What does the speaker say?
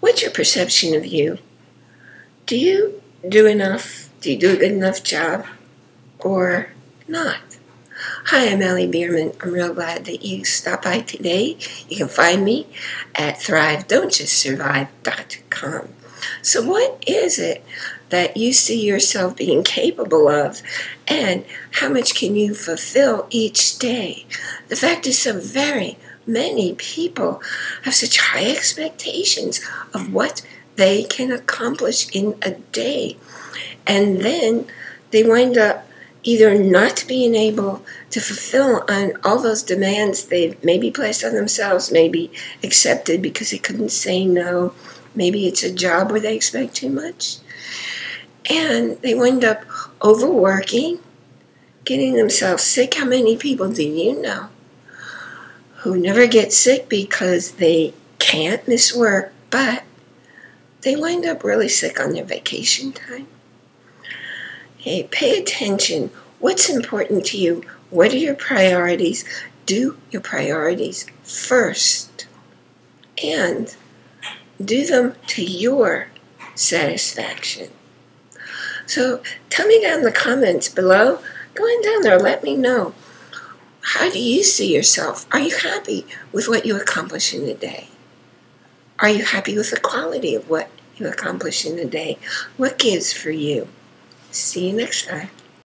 What's your perception of you? Do you do enough? Do you do a good enough job? Or not? Hi, I'm Ellie Bierman. I'm real glad that you stopped by today. You can find me at thrivedon'tjustsurvive.com. So, what is it that you see yourself being capable of, and how much can you fulfill each day? The fact is, so very many people have such high expectations of what they can accomplish in a day. And then they wind up either not being able to fulfill on all those demands they've maybe placed on themselves, maybe accepted because they couldn't say no. Maybe it's a job where they expect too much. And they wind up overworking, getting themselves sick. How many people do you know who never get sick because they can't miss work, but they wind up really sick on their vacation time? Hey, pay attention. What's important to you? What are your priorities? Do your priorities first. And do them to your satisfaction. So tell me down in the comments below. Go in down there, let me know. How do you see yourself? Are you happy with what you accomplish in a day? Are you happy with the quality of what you accomplish in a day? What gives for you? See you next time.